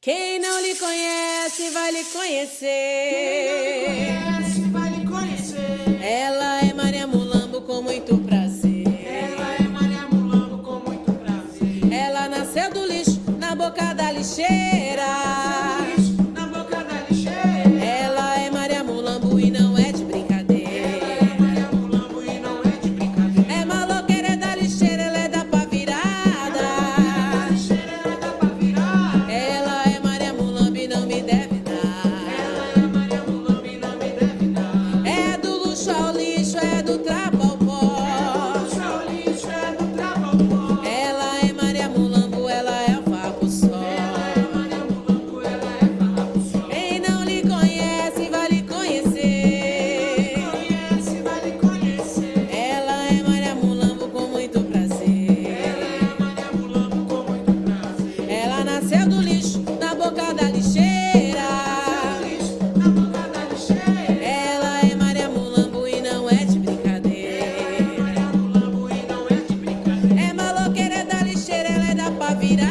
Quem não lhe conhece vai lhe conhecer. Quem não conhece vai lhe conhecer. Ela é Maria Mulambo com muito prazer. Ela é Maria Mulambo com muito prazer. Ela nasceu do lixo na boca da lixeira. nasceu do lixo na boca da lixeira. Ela é Maria Mulambo e não é de brincadeira. É maloqueira da lixeira, ela é da pavirada.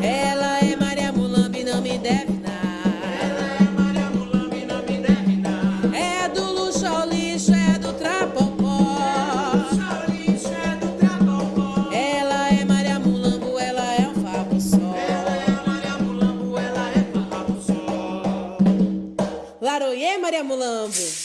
Ela é Maria Mulambo e não me deve. Laroie, Maria Mulambo.